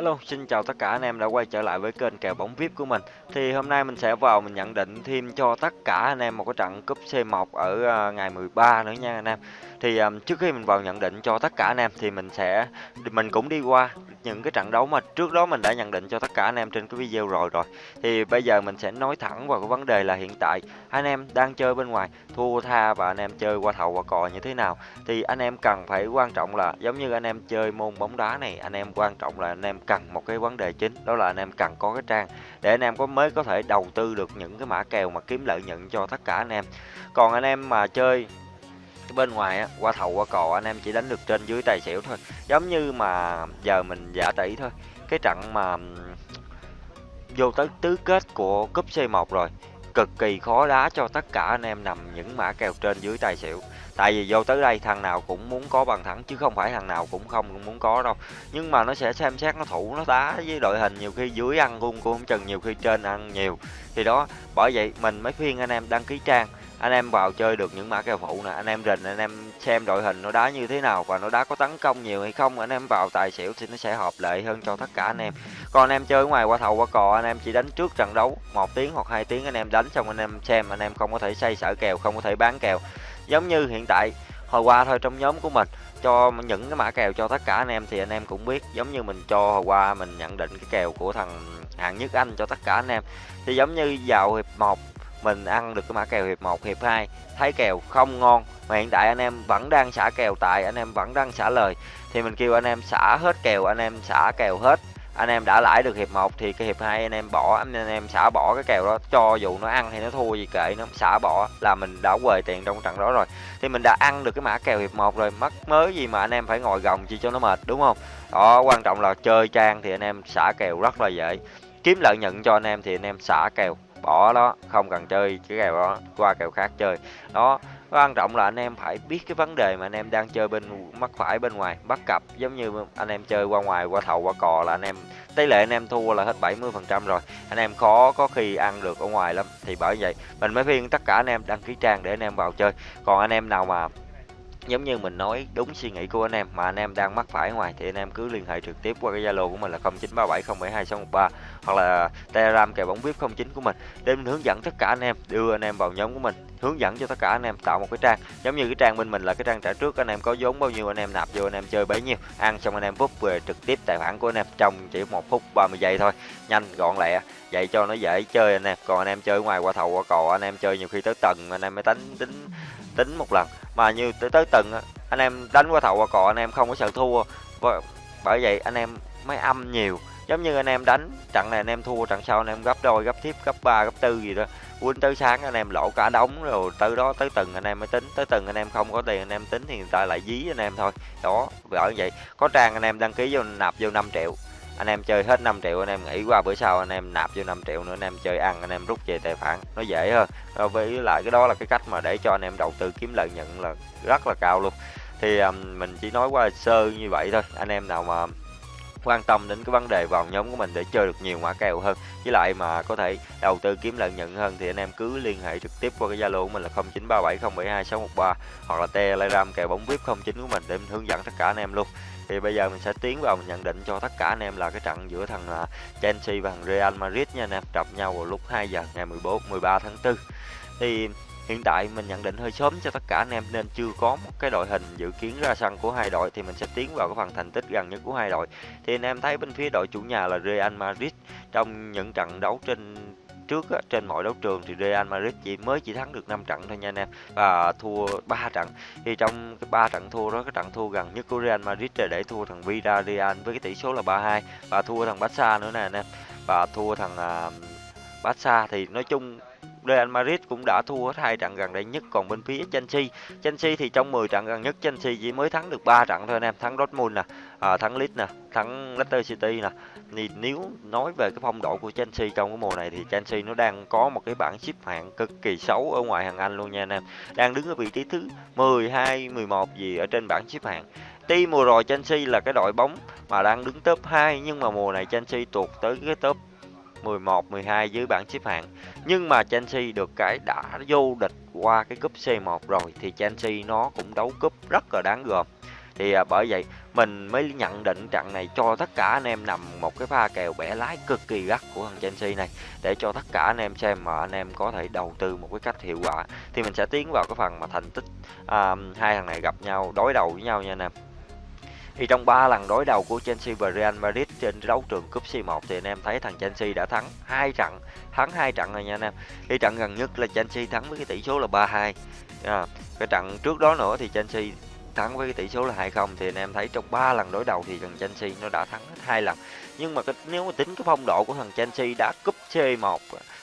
Hello, xin chào tất cả anh em đã quay trở lại với kênh kèo bóng VIP của mình. Thì hôm nay mình sẽ vào mình nhận định thêm cho tất cả anh em một cái trận cúp C1 ở ngày 13 nữa nha anh em. Thì um, trước khi mình vào nhận định cho tất cả anh em thì mình sẽ mình cũng đi qua những cái trận đấu mà trước đó mình đã nhận định cho tất cả anh em trên cái video rồi rồi. Thì bây giờ mình sẽ nói thẳng vào cái vấn đề là hiện tại anh em đang chơi bên ngoài thua tha và anh em chơi qua thầu qua cò như thế nào. Thì anh em cần phải quan trọng là giống như anh em chơi môn bóng đá này, anh em quan trọng là anh em cần một cái vấn đề chính đó là anh em cần có cái trang để anh em có mới có thể đầu tư được những cái mã kèo mà kiếm lợi nhuận cho tất cả anh em. Còn anh em mà chơi bên ngoài á, qua thầu qua cò anh em chỉ đánh được trên dưới tài xỉu thôi giống như mà giờ mình giả tỷ thôi cái trận mà vô tới tứ kết của cúp C1 rồi cực kỳ khó đá cho tất cả anh em nằm những mã kèo trên dưới tài xỉu. Tại vì vô tới đây thằng nào cũng muốn có bàn thắng, chứ không phải thằng nào cũng không cũng muốn có đâu. Nhưng mà nó sẽ xem xét, nó thủ, nó đá với đội hình, nhiều khi dưới ăn cung cũng chừng, nhiều khi trên ăn nhiều. Thì đó, bởi vậy mình mới khuyên anh em đăng ký trang anh em vào chơi được những mã kèo phụ nè anh em rình anh em xem đội hình nó đá như thế nào và nó đá có tấn công nhiều hay không anh em vào tài xỉu thì nó sẽ hợp lệ hơn cho tất cả anh em còn anh em chơi ngoài qua thầu qua cò anh em chỉ đánh trước trận đấu một tiếng hoặc hai tiếng anh em đánh xong anh em xem anh em không có thể xây sở kèo không có thể bán kèo giống như hiện tại hồi qua thôi trong nhóm của mình cho những cái mã kèo cho tất cả anh em thì anh em cũng biết giống như mình cho hồi qua mình nhận định cái kèo của thằng hạng nhất anh cho tất cả anh em thì giống như vào hiệp 1 mình ăn được cái mã kèo hiệp 1, hiệp 2 thấy kèo không ngon mà hiện tại anh em vẫn đang xả kèo tại anh em vẫn đang xả lời thì mình kêu anh em xả hết kèo anh em xả kèo hết anh em đã lãi được hiệp 1 thì cái hiệp 2 anh em bỏ anh em xả bỏ cái kèo đó cho dù nó ăn hay nó thua gì kệ nó xả bỏ là mình đã quề tiền trong trận đó rồi thì mình đã ăn được cái mã kèo hiệp 1 rồi mất mới gì mà anh em phải ngồi gồng chi cho nó mệt đúng không đó quan trọng là chơi trang thì anh em xả kèo rất là dễ kiếm lợi nhuận cho anh em thì anh em xả kèo bỏ đó, không cần chơi cái kèo đó, qua kèo khác chơi. Đó, quan trọng là anh em phải biết cái vấn đề mà anh em đang chơi bên mắt phải bên ngoài, bắt cặp. Giống như anh em chơi qua ngoài, qua thầu, qua cò là anh em, tỷ lệ anh em thua là hết 70 phần trăm rồi. Anh em khó, có khi ăn được ở ngoài lắm. Thì bởi vậy, mình mới khuyên tất cả anh em đăng ký trang để anh em vào chơi. Còn anh em nào mà giống như mình nói đúng suy nghĩ của anh em mà anh em đang mắc phải ngoài thì anh em cứ liên hệ trực tiếp qua cái zalo của mình là 0937072613 hoặc là telegram kèo bóng vip 09 của mình để mình hướng dẫn tất cả anh em đưa anh em vào nhóm của mình hướng dẫn cho tất cả anh em tạo một cái trang giống như cái trang bên mình là cái trang trả trước anh em có vốn bao nhiêu anh em nạp vô anh em chơi bấy nhiêu ăn xong anh em bút về trực tiếp tài khoản của anh em trong chỉ một phút 30 giây thôi nhanh gọn lẹ vậy cho nó dễ chơi anh em còn anh em chơi ngoài qua thầu qua cò anh em chơi nhiều khi tới tầng anh em mới tính tính tính một lần mà như tới tới từng anh em đánh qua thầu qua cò anh em không có sợ thua và bởi vậy anh em mới âm nhiều giống như anh em đánh trận này anh em thua trận sau anh em gấp đôi gấp tiếp gấp ba gấp tư gì đó quên tới sáng anh em lỗ cả đống rồi từ đó tới từng anh em mới tính tới từng anh em không có tiền anh em tính thì người ta lại dí anh em thôi đó bởi vậy có trang anh em đăng ký vô nạp vô 5 triệu anh em chơi hết 5 triệu anh em nghỉ qua bữa sau anh em nạp vô 5 triệu nữa anh em chơi ăn anh em rút về tài khoản. Nó dễ hơn. Ờ, với lại cái đó là cái cách mà để cho anh em đầu tư kiếm lợi nhuận là rất là cao luôn. Thì um, mình chỉ nói qua sơ như vậy thôi. Anh em nào mà quan tâm đến cái vấn đề vào nhóm của mình để chơi được nhiều mã kèo hơn với lại mà có thể đầu tư kiếm lợi nhuận hơn thì anh em cứ liên hệ trực tiếp qua cái zalo của mình là 0937072613 hoặc là telegram kèo bóng vip 09 của mình để mình hướng dẫn tất cả anh em luôn thì bây giờ mình sẽ tiến vào mình nhận định cho tất cả anh em là cái trận giữa thằng à, Chelsea và thằng Real Madrid nha anh em. Gặp nhau vào lúc 2 giờ ngày 14 13 tháng 4 thì hiện tại mình nhận định hơi sớm cho tất cả anh em nên chưa có một cái đội hình dự kiến ra sân của hai đội. Thì mình sẽ tiến vào cái phần thành tích gần nhất của hai đội. Thì anh em thấy bên phía đội chủ nhà là Real Madrid. Trong những trận đấu trên trước á, trên mọi đấu trường thì Real Madrid chỉ mới chỉ thắng được 5 trận thôi nha anh em. Và thua 3 trận. Thì trong cái ba trận thua đó cái trận thua gần nhất của Real Madrid là để thua thằng Villarreal với cái tỷ số là 3-2 và thua thằng Barca nữa nè anh em. Và thua thằng uh, Barca thì nói chung Real Madrid cũng đã thua hết hai trận gần đây nhất còn bên phía Chelsea. Chelsea thì trong 10 trận gần nhất Chelsea chỉ mới thắng được 3 trận thôi anh em thắng Dortmund nè à, thắng Leeds nè thắng Leicester City nè. Thì nếu nói về cái phong độ của Chelsea trong cái mùa này thì Chelsea nó đang có một cái bảng xếp hạng cực kỳ xấu ở ngoài hàng Anh luôn nha anh em. Đang đứng ở vị trí thứ 12 11 gì ở trên bảng xếp hạng. Tuy mùa rồi Chelsea là cái đội bóng mà đang đứng top 2 nhưng mà mùa này Chelsea tuột tới cái top 11, 12 dưới bảng xếp hạng. Nhưng mà Chelsea được cái đã vô địch qua cái cúp C1 rồi thì Chelsea nó cũng đấu cúp rất là đáng gờm. Thì à, bởi vậy mình mới nhận định trận này cho tất cả anh em nằm một cái pha kèo bẻ lái cực kỳ gắt của thằng Chelsea này để cho tất cả anh em xem mà anh em có thể đầu tư một cái cách hiệu quả thì mình sẽ tiến vào cái phần mà thành tích à, hai thằng này gặp nhau đối đầu với nhau nha anh em thì trong 3 lần đối đầu của Chelsea và Real Madrid trên đấu trường cúp C1 thì anh em thấy thằng Chelsea đã thắng hai trận, thắng hai trận rồi nha anh em. Cái trận gần nhất là Chelsea thắng với cái tỷ số là 3-2. À, cái trận trước đó nữa thì Chelsea thắng với cái tỷ số là 2-0 thì anh em thấy trong 3 lần đối đầu thì thằng Chelsea nó đã thắng hết hai lần. Nhưng mà cái, nếu mà tính cái phong độ của thằng Chelsea đã cúp C1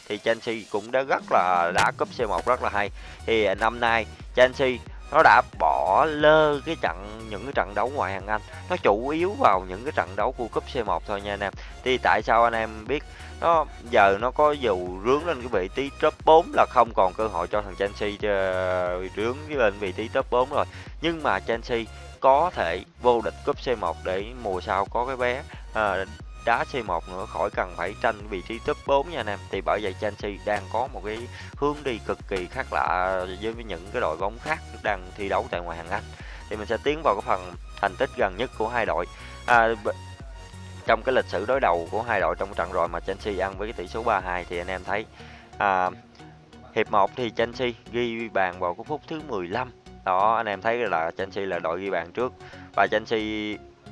thì Chelsea cũng đã rất là đã cúp C1 rất là hay. Thì năm nay Chelsea nó đã bỏ lơ cái trận những cái trận đấu ngoài hàng Anh. Nó chủ yếu vào những cái trận đấu của cúp C1 thôi nha anh em. Thì tại sao anh em biết nó giờ nó có dù rướng lên cái vị trí top 4 là không còn cơ hội cho thằng Chelsea ờ, rướng lên vị trí top 4 rồi. Nhưng mà Chelsea có thể vô địch cúp C1 để mùa sau có cái vé à, đá C1 nữa khỏi cần phải tranh vị trí top 4 nha anh em. Thì bởi vậy Chelsea đang có một cái hướng đi cực kỳ khác lạ với những cái đội bóng khác đang thi đấu tại ngoài hàng Anh. Thì mình sẽ tiến vào cái phần thành tích gần nhất của hai đội. À, trong cái lịch sử đối đầu của hai đội trong trận rồi mà Chelsea ăn với cái tỷ số 3-2 thì anh em thấy à, hiệp 1 thì Chelsea ghi bàn vào cái phút thứ 15 đó anh em thấy là Chelsea là đội ghi bàn trước và Chelsea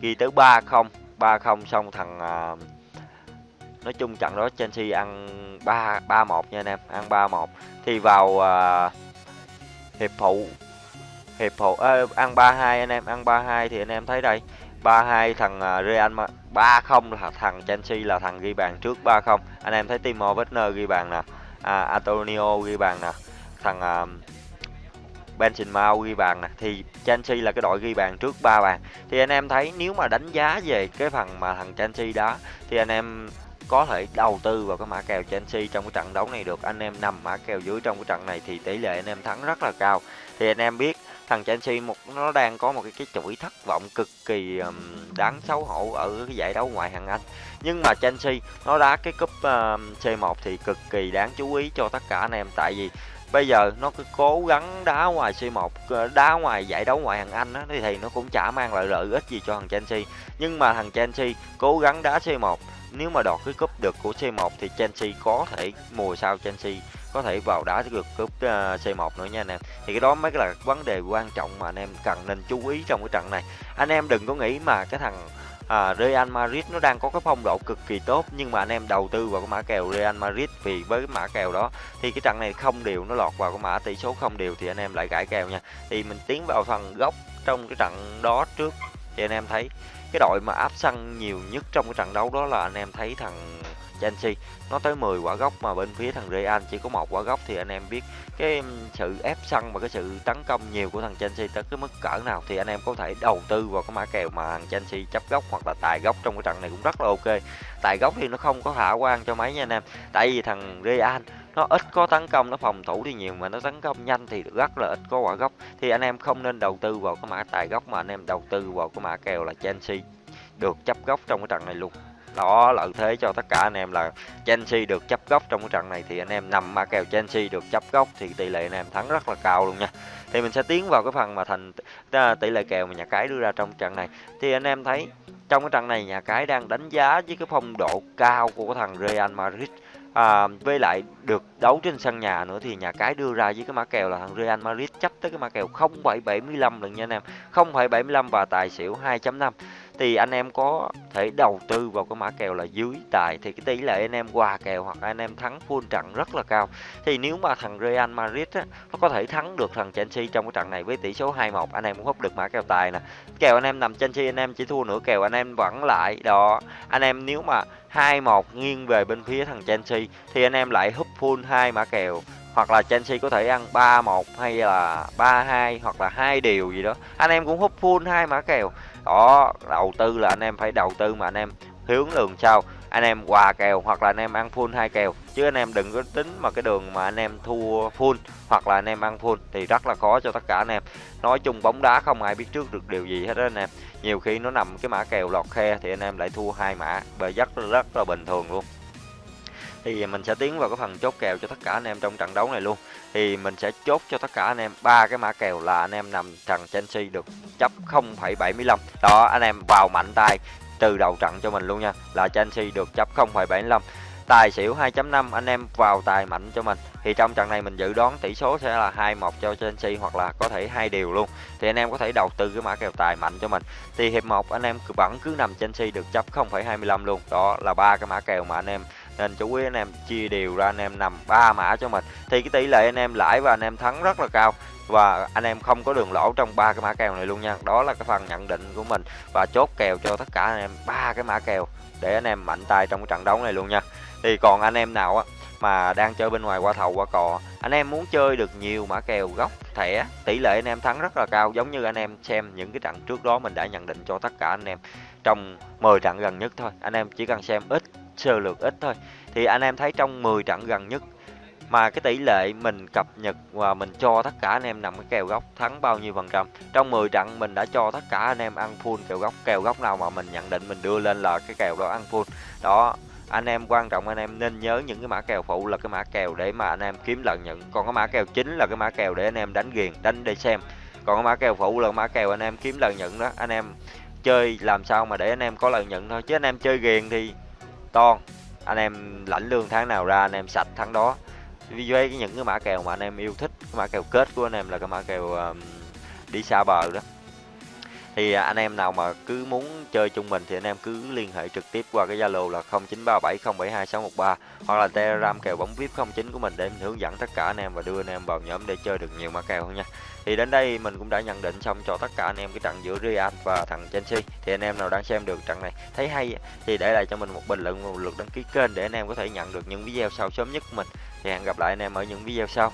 ghi tới 3-0 3-0 xong thằng à, nói chung trận đó Chelsea ăn 3 3-1 nha anh em, ăn 3-1. Thì vào à, hiệp phụ hiệp phụ à, ăn 3-2 anh em, ăn 3-2 thì anh em thấy đây. 3-2 thằng à, Real 3-0 là thằng Chelsea là thằng ghi bàn trước 3-0. Anh em thấy Timo Werner ghi bàn nè. À, Antonio ghi bàn nè. Thằng à, Benzema ghi bàn nè. Thì Chelsea là cái đội ghi bàn trước ba bàn. Thì anh em thấy nếu mà đánh giá về cái phần mà thằng Chelsea đó, thì anh em có thể đầu tư vào cái mã kèo Chelsea trong cái trận đấu này được. Anh em nằm mã kèo dưới trong cái trận này thì tỷ lệ anh em thắng rất là cao. Thì anh em biết thằng Chelsea một nó đang có một cái cái chuỗi thất vọng cực kỳ um, đáng xấu hổ ở cái giải đấu ngoại hạng Anh. Nhưng mà Chelsea nó đá cái cúp uh, C1 thì cực kỳ đáng chú ý cho tất cả anh em. Tại vì bây giờ nó cứ cố gắng đá ngoài C1 ờ, đá ngoài giải đấu ngoại hạng Anh á thì, thì nó cũng chả mang lại lợi ích gì cho thằng Chelsea nhưng mà thằng Chelsea cố gắng đá C1 nếu mà đoạt cái cúp được của C1 thì Chelsea có thể mùa sau Chelsea có thể vào đá được cúp C1 nữa nha anh em. Thì cái đó mới là vấn đề quan trọng mà anh em cần nên chú ý trong cái trận này. Anh em đừng có nghĩ mà cái thằng à, Real Madrid nó đang có cái phong độ cực kỳ tốt nhưng mà anh em đầu tư vào cái mã kèo Real Madrid vì với cái mã kèo đó thì cái trận này không đều nó lọt vào cái mã tỷ số không đều thì anh em lại gãi kèo nha thì mình tiến vào phần gốc trong cái trận đó trước thì anh em thấy cái đội mà áp sân nhiều nhất trong cái trận đấu đó là anh em thấy thằng Chelsea nó tới 10 quả gốc mà bên phía thằng Real chỉ có một quả gốc thì anh em biết cái sự ép sân và cái sự tấn công nhiều của thằng Chelsea tới cái mức cỡ nào thì anh em có thể đầu tư vào cái mã kèo mà thằng Chelsea chấp gốc hoặc là tài gốc trong cái trận này cũng rất là ok. Tài gốc thì nó không có khả quan cho mấy nha anh em. Tại vì thằng Real nó ít có tấn công, nó phòng thủ thì nhiều mà nó tấn công nhanh thì rất là ít có quả gốc. Thì anh em không nên đầu tư vào cái mã tài gốc mà anh em đầu tư vào cái mã kèo là Chelsea được chấp gốc trong cái trận này luôn đó lợi thế cho tất cả anh em là Chelsea được chấp góc trong cái trận này thì anh em nằm mà kèo Chelsea được chấp góc thì tỷ lệ anh em thắng rất là cao luôn nha. Thì mình sẽ tiến vào cái phần mà thành à, tỷ lệ kèo mà nhà cái đưa ra trong trận này. Thì anh em thấy trong cái trận này nhà cái đang đánh giá với cái phong độ cao của cái thằng Real Madrid à, với lại được đấu trên sân nhà nữa thì nhà cái đưa ra với cái mã kèo là thằng Real Madrid chấp tới cái mã kèo 0,75 lần nha anh em. 0,75 và tài xỉu 2.5 thì anh em có thể đầu tư vào cái mã kèo là dưới tài thì cái tỷ lệ anh em hòa kèo hoặc anh em thắng full trận rất là cao. Thì nếu mà thằng Real Madrid á, nó có thể thắng được thằng Chelsea trong cái trận này với tỷ số 2-1 anh em cũng hút được mã kèo tài nè. Kèo anh em nằm Chelsea anh em chỉ thua nửa kèo anh em vẫn lại đó. Anh em nếu mà 2-1 nghiêng về bên phía thằng Chelsea thì anh em lại húp full hai mã kèo. Hoặc là Chelsea có thể ăn 3-1 hay là 3-2 hoặc là hai điều gì đó. Anh em cũng hút full hai mã kèo đó, đầu tư là anh em phải đầu tư mà anh em hướng đường sao anh em quà kèo hoặc là anh em ăn full hai kèo. Chứ anh em đừng có tính mà cái đường mà anh em thua full hoặc là anh em ăn full thì rất là khó cho tất cả anh em. Nói chung bóng đá không ai biết trước được điều gì hết đó anh em. Nhiều khi nó nằm cái mã kèo lọt khe thì anh em lại thua hai mã. Bởi rất rất là bình thường luôn thì mình sẽ tiến vào cái phần chốt kèo cho tất cả anh em trong trận đấu này luôn. Thì mình sẽ chốt cho tất cả anh em ba cái mã kèo là anh em nằm trận Chelsea được chấp 0,75 đó anh em vào mạnh tay từ đầu trận cho mình luôn nha. Là Chelsea được chấp 0,75 tài xỉu 2.5 anh em vào tài mạnh cho mình. Thì trong trận này mình dự đoán tỷ số sẽ là 2-1 cho Chelsea hoặc là có thể hai điều luôn. Thì anh em có thể đầu tư cái mã kèo tài mạnh cho mình. Thì hiệp 1 anh em vẫn cứ nằm Chelsea được chấp 0,25 luôn. Đó là ba cái mã kèo mà anh em nên chú ý anh em chia đều ra anh em nằm ba mã cho mình thì cái tỷ lệ anh em lãi và anh em thắng rất là cao và anh em không có đường lỗ trong ba cái mã kèo này luôn nha đó là cái phần nhận định của mình và chốt kèo cho tất cả anh em ba cái mã kèo để anh em mạnh tay trong cái trận đấu này luôn nha thì còn anh em nào á mà đang chơi bên ngoài qua thầu qua cò anh em muốn chơi được nhiều mã kèo góc thẻ tỷ lệ anh em thắng rất là cao giống như anh em xem những cái trận trước đó mình đã nhận định cho tất cả anh em trong 10 trận gần nhất thôi anh em chỉ cần xem ít sơ lược ít thôi thì anh em thấy trong 10 trận gần nhất mà cái tỷ lệ mình cập nhật và mình cho tất cả anh em nằm cái kèo góc thắng bao nhiêu phần trăm trong 10 trận mình đã cho tất cả anh em ăn full kèo góc kèo góc nào mà mình nhận định mình đưa lên là cái kèo đó ăn full đó anh em quan trọng anh em nên nhớ những cái mã kèo phụ là cái mã kèo để mà anh em kiếm lợi nhuận còn cái mã kèo chính là cái mã kèo để anh em đánh ghiền đánh để xem còn cái mã kèo phụ là mã kèo anh em kiếm lợi nhuận đó anh em chơi làm sao mà để anh em có lợi nhuận thôi chứ anh em chơi ghiền thì to anh em lãnh lương tháng nào ra anh em sạch tháng đó. Với những cái mã kèo mà anh em yêu thích cái mã kèo kết của anh em là cái mã kèo um, đi xa bờ đó thì à, anh em nào mà cứ muốn chơi chung mình thì anh em cứ liên hệ trực tiếp qua cái Zalo là 0937072613 hoặc là Telegram kèo bóng VIP 09 của mình để mình hướng dẫn tất cả anh em và đưa anh em vào nhóm để chơi được nhiều mã kèo hơn nha. Thì đến đây mình cũng đã nhận định xong cho tất cả anh em cái trận giữa Real và thằng Chelsea. Thì anh em nào đang xem được trận này thấy hay thì để lại cho mình một bình luận và một lượt đăng ký kênh để anh em có thể nhận được những video sau sớm nhất của mình. Thì hẹn gặp lại anh em ở những video sau.